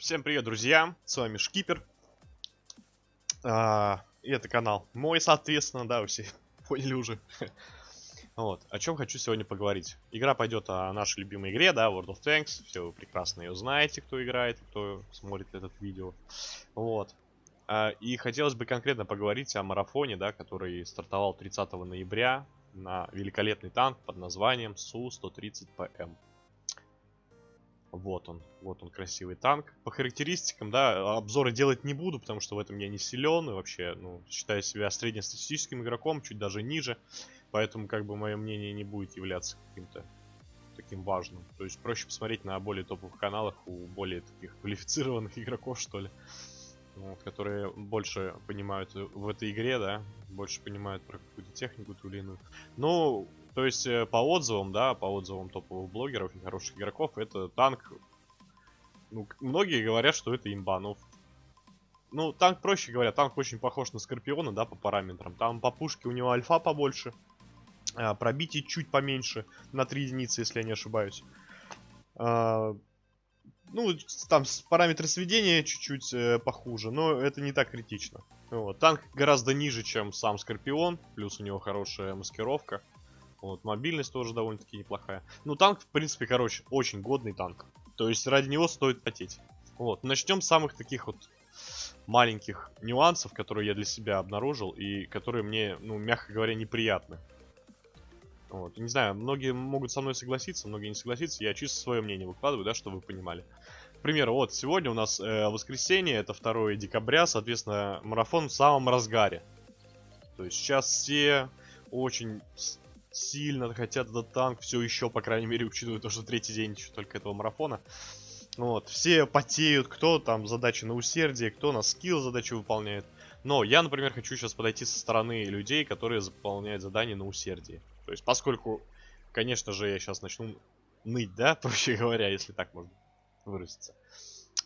Всем привет, друзья! С вами Шкипер. А, и это канал мой, соответственно, да, вы все поняли уже. Вот, о чем хочу сегодня поговорить. Игра пойдет о нашей любимой игре, да, World of Tanks. Все вы прекрасно ее знаете, кто играет, кто смотрит этот видео. Вот. А, и хотелось бы конкретно поговорить о марафоне, да, который стартовал 30 ноября на великолепный танк под названием Су-130ПМ. Вот он, вот он красивый танк. По характеристикам, да, обзоры делать не буду, потому что в этом я не силен и вообще, ну, считаю себя среднестатистическим игроком, чуть даже ниже. Поэтому, как бы, мое мнение не будет являться каким-то таким важным. То есть проще посмотреть на более топовых каналах у более таких квалифицированных игроков, что ли. Вот, которые больше понимают в этой игре, да, больше понимают про какую-то технику ту или иную. Но то есть э, по отзывам, да, по отзывам топовых блогеров и хороших игроков, это танк... Ну, многие говорят, что это имба, но... Ну, танк, проще говоря, танк очень похож на Скорпиона, да, по параметрам. Там по пушке у него альфа побольше, а, пробитие чуть поменьше, на 3 единицы, если я не ошибаюсь. А, ну, там параметры сведения чуть-чуть э, похуже, но это не так критично. Вот. Танк гораздо ниже, чем сам Скорпион, плюс у него хорошая маскировка. Вот, мобильность тоже довольно-таки неплохая. Ну, танк, в принципе, короче, очень годный танк. То есть ради него стоит потеть. Вот, начнем с самых таких вот маленьких нюансов, которые я для себя обнаружил и которые мне, ну, мягко говоря, неприятны. Вот, не знаю, многие могут со мной согласиться, многие не согласиться. Я чисто свое мнение выкладываю, да, чтобы вы понимали. К примеру, вот сегодня у нас э, воскресенье, это 2 декабря, соответственно, марафон в самом разгаре. То есть сейчас все очень сильно хотят этот танк все еще, по крайней мере, учитывая то, что третий день еще только этого марафона. Вот, все потеют, кто там задачи на усердие, кто на скилл задачи выполняет. Но я, например, хочу сейчас подойти со стороны людей, которые заполняют задания на усердие. То есть, поскольку, конечно же, я сейчас начну ныть, да, проще говоря, если так можно выразиться.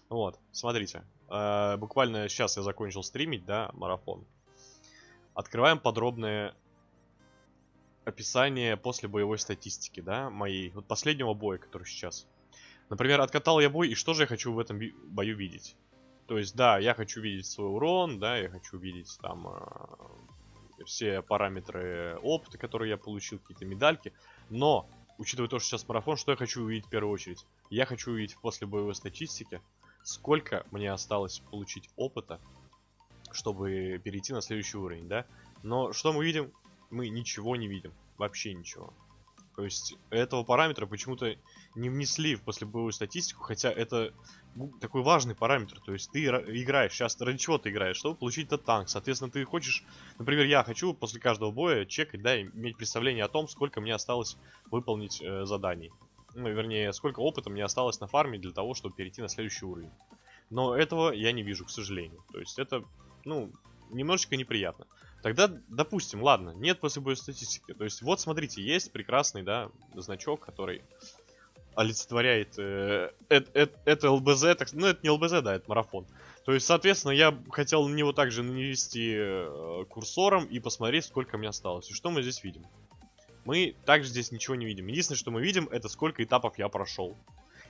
Вот, смотрите. Э, буквально сейчас я закончил стримить, да, марафон. Открываем подробное описание после боевой статистики, да, моей, вот последнего боя, который сейчас. Например, откатал я бой, и что же я хочу в этом бою видеть? То есть, да, я хочу видеть свой урон, да, я хочу видеть там э, все параметры опыта, которые я получил, какие-то медальки. Но, учитывая то, что сейчас марафон, что я хочу увидеть в первую очередь? Я хочу увидеть после боевой статистики, сколько мне осталось получить опыта, чтобы перейти на следующий уровень, да? Но что мы видим? Мы ничего не видим. Вообще ничего. То есть этого параметра почему-то не внесли в послебоевую статистику, хотя это такой важный параметр. То есть ты играешь, сейчас ради чего ты играешь, чтобы получить этот танк. Соответственно, ты хочешь, например, я хочу после каждого боя чекать, да, иметь представление о том, сколько мне осталось выполнить э, заданий. Ну, вернее, сколько опыта мне осталось на фарме для того, чтобы перейти на следующий уровень. Но этого я не вижу, к сожалению. То есть это, ну, немножечко неприятно. Тогда, допустим, ладно, нет после боя статистики. То есть, вот смотрите, есть прекрасный, да, значок, который олицетворяет э, э, э, это ЛБЗ, так, ну это не ЛБЗ, да, это марафон. То есть, соответственно, я хотел на него также нанести э, курсором и посмотреть, сколько мне осталось. И что мы здесь видим? Мы также здесь ничего не видим. Единственное, что мы видим, это сколько этапов я прошел.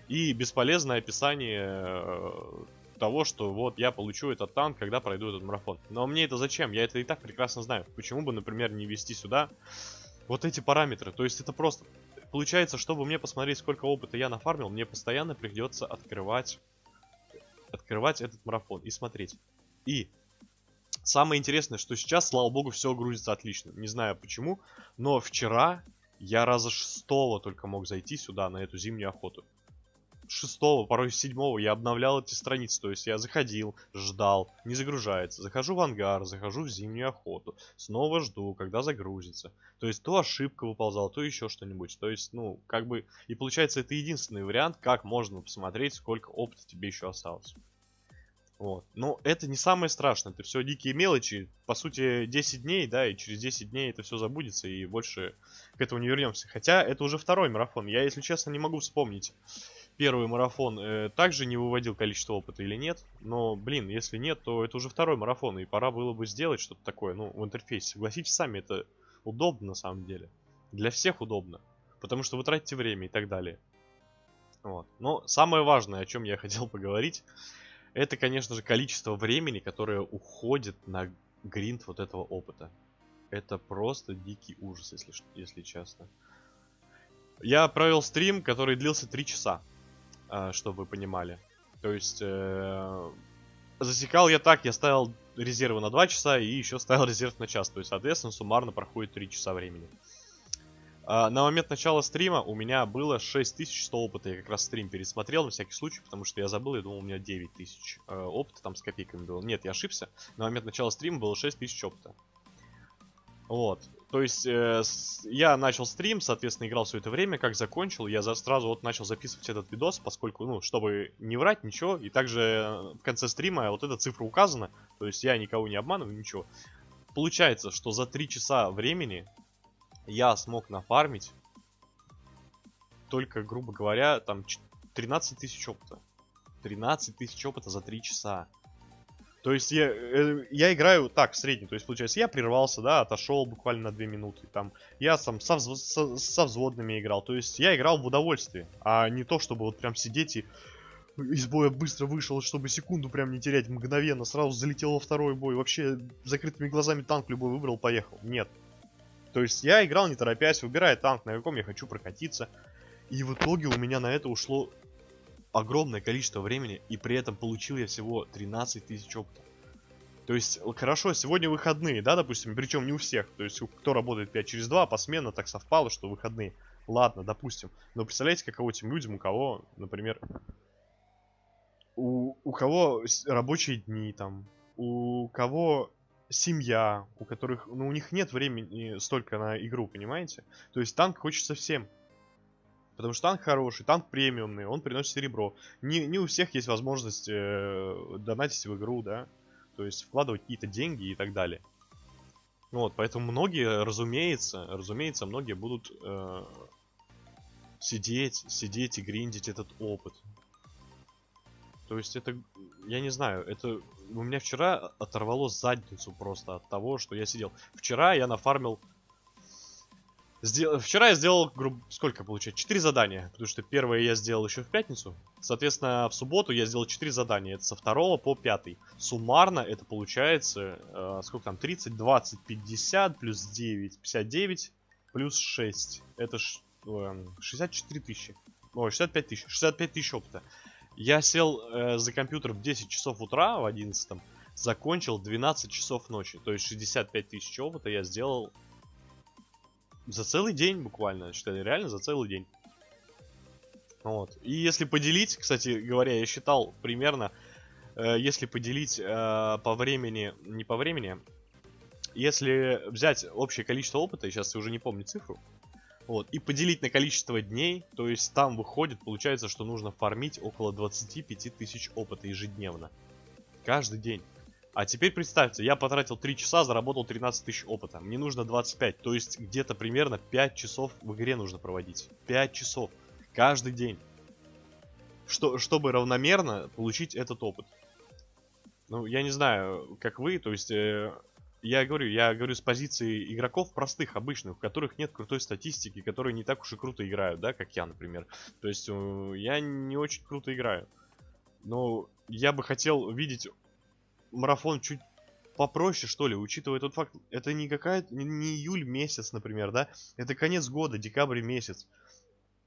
И бесполезное описание э, того, что вот я получу этот танк, когда пройду этот марафон. Но мне это зачем? Я это и так прекрасно знаю. Почему бы, например, не ввести сюда вот эти параметры? То есть это просто... Получается, чтобы мне посмотреть, сколько опыта я нафармил, мне постоянно придется открывать... Открывать этот марафон и смотреть. И самое интересное, что сейчас, слава богу, все грузится отлично. Не знаю почему, но вчера я раза шестого только мог зайти сюда, на эту зимнюю охоту шестого, порой седьмого я обновлял эти страницы. То есть я заходил, ждал, не загружается. Захожу в ангар, захожу в зимнюю охоту. Снова жду, когда загрузится. То есть то ошибка выползала, то еще что-нибудь. То есть, ну, как бы... И получается, это единственный вариант, как можно посмотреть, сколько опыта тебе еще осталось. Вот. Но это не самое страшное, это все дикие мелочи. По сути, 10 дней, да, и через 10 дней это все забудется, и больше к этому не вернемся. Хотя это уже второй марафон. Я, если честно, не могу вспомнить первый марафон э, также не выводил количество опыта или нет. Но, блин, если нет, то это уже второй марафон, и пора было бы сделать что-то такое, ну, в интерфейсе. Согласитесь сами, это удобно на самом деле. Для всех удобно. Потому что вы тратите время и так далее. Вот. Но самое важное, о чем я хотел поговорить, это, конечно же, количество времени, которое уходит на гринд вот этого опыта. Это просто дикий ужас, если, если честно. Я провел стрим, который длился 3 часа, чтобы вы понимали. То есть, э, засекал я так, я ставил резервы на 2 часа и еще ставил резерв на час. То есть, соответственно, суммарно проходит 3 часа времени. А, на момент начала стрима у меня было 6100 опыта. Я как раз стрим пересмотрел на всякий случай, потому что я забыл, я думал, у меня 9000 э, опыта там с копейками было. Нет, я ошибся. На момент начала стрима было 6000 опыта. Вот. То есть э, я начал стрим, соответственно, играл все это время. Как закончил, я за, сразу вот начал записывать этот видос, поскольку, ну, чтобы не врать, ничего. И также э, в конце стрима вот эта цифра указана. То есть я никого не обманываю, ничего. Получается, что за 3 часа времени я смог нафармить только, грубо говоря, там 13 тысяч опыта. 13 тысяч опыта за 3 часа. То есть я, э, я играю так, в среднем. То есть, получается, я прервался, да, отошел буквально на 2 минуты. Там, я сам со, со, со взводными играл. То есть я играл в удовольствие, а не то, чтобы вот прям сидеть и из боя быстро вышел, чтобы секунду прям не терять мгновенно. Сразу залетел во второй бой. Вообще закрытыми глазами танк любой выбрал, поехал. Нет. То есть я играл не торопясь, выбирая танк, на каком я хочу прокатиться. И в итоге у меня на это ушло огромное количество времени, и при этом получил я всего 13 тысяч опыта. То есть, хорошо, сегодня выходные, да, допустим, причем не у всех. То есть, кто работает 5 через 2, посменно так совпало, что выходные. Ладно, допустим. Но представляете, каково тем людям, у кого, например, у, у кого рабочие дни там, у кого семья, у которых, ну, у них нет времени столько на игру, понимаете? То есть танк хочется всем. Потому что танк хороший, танк премиумный, он приносит серебро. Не, не у всех есть возможность э, донатить в игру, да. То есть вкладывать какие-то деньги и так далее. Вот, поэтому многие, разумеется, разумеется, многие будут э, сидеть, сидеть и гриндить этот опыт. То есть это, я не знаю, это у меня вчера оторвало задницу просто от того, что я сидел. Вчера я нафармил Сдел... Вчера я сделал, грубо, сколько получается? 4 задания, потому что первое я сделал еще в пятницу. Соответственно, в субботу я сделал 4 задания, это со 2 по 5. Суммарно это получается, э, сколько там, 30, 20, 50, плюс 9, 59, плюс 6. Это ш... э, 64 тысячи. Ой, 65 тысяч, 65 тысяч опыта. Я сел э, за компьютер в 10 часов утра, в 11 закончил 12 часов ночи. То есть 65 тысяч опыта я сделал за целый день буквально, считали, реально за целый день. Вот. И если поделить, кстати говоря, я считал примерно, э, если поделить э, по времени, не по времени, если взять общее количество опыта, сейчас я уже не помню цифру, вот, и поделить на количество дней, то есть там выходит, получается, что нужно фармить около 25 тысяч опыта ежедневно. Каждый день. А теперь представьте, я потратил 3 часа, заработал 13 тысяч опыта. Мне нужно 25, то есть где-то примерно 5 часов в игре нужно проводить. 5 часов. Каждый день. Что, чтобы равномерно получить этот опыт. Ну, я не знаю, как вы, то есть... Э, я говорю, я говорю с позиции игроков простых, обычных, у которых нет крутой статистики, которые не так уж и круто играют, да, как я, например. То есть э, я не очень круто играю. Но я бы хотел видеть марафон чуть попроще, что ли, учитывая тот факт, это не какая не, июль месяц, например, да, это конец года, декабрь месяц.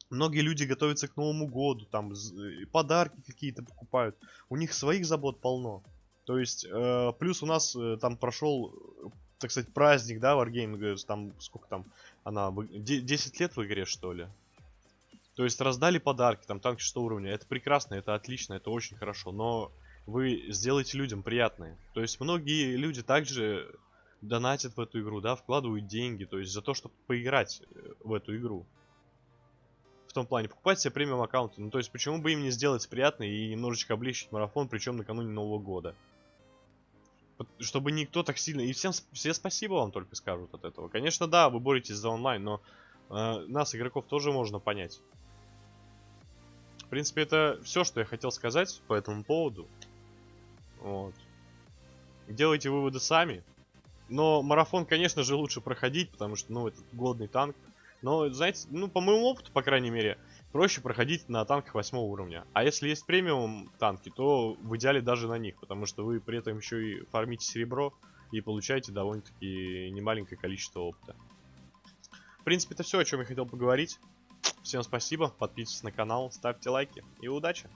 Многие люди готовятся к Новому году, там э, подарки какие-то покупают. У них своих забот полно. То есть, э, плюс у нас э, там прошел, так сказать, праздник, да, Wargame, там, сколько там, она, 10 лет в игре, что ли? То есть, раздали подарки, там, танки 6 уровня. Это прекрасно, это отлично, это очень хорошо. Но вы сделаете людям приятное. То есть многие люди также донатят в эту игру, да, вкладывают деньги, то есть за то, чтобы поиграть э, в эту игру. В том плане, покупать себе премиум аккаунты. Ну, то есть, почему бы им не сделать приятно и немножечко облегчить марафон, причем накануне Нового года. Чтобы никто так сильно... И всем все спасибо вам только скажут от этого. Конечно, да, вы боретесь за онлайн, но э, нас, игроков, тоже можно понять. В принципе, это все, что я хотел сказать по этому поводу. Вот. Делайте выводы сами. Но марафон, конечно же, лучше проходить, потому что, ну, это годный танк. Но, знаете, ну, по моему опыту, по крайней мере, проще проходить на танках 8 уровня. А если есть премиум танки, то в идеале даже на них, потому что вы при этом еще и фармите серебро и получаете довольно-таки немаленькое количество опыта. В принципе, это все, о чем я хотел поговорить. Всем спасибо, подписывайтесь на канал, ставьте лайки и удачи!